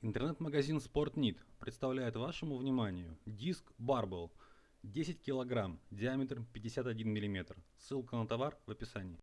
Интернет-магазин SportNit представляет вашему вниманию диск Barbell 10 кг, диаметр 51 мм. Ссылка на товар в описании.